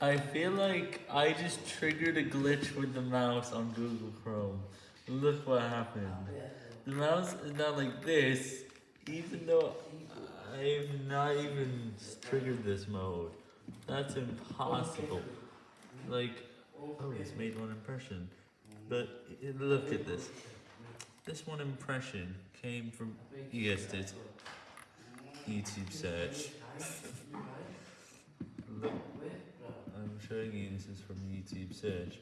I feel like I just triggered a glitch with the mouse on Google Chrome. Look what happened. The mouse is now like this, even though I've not even triggered this mode. That's impossible. Like, oh, it's made one impression. But look at this. This one impression came from, you guessed YouTube search. This is from YouTube search.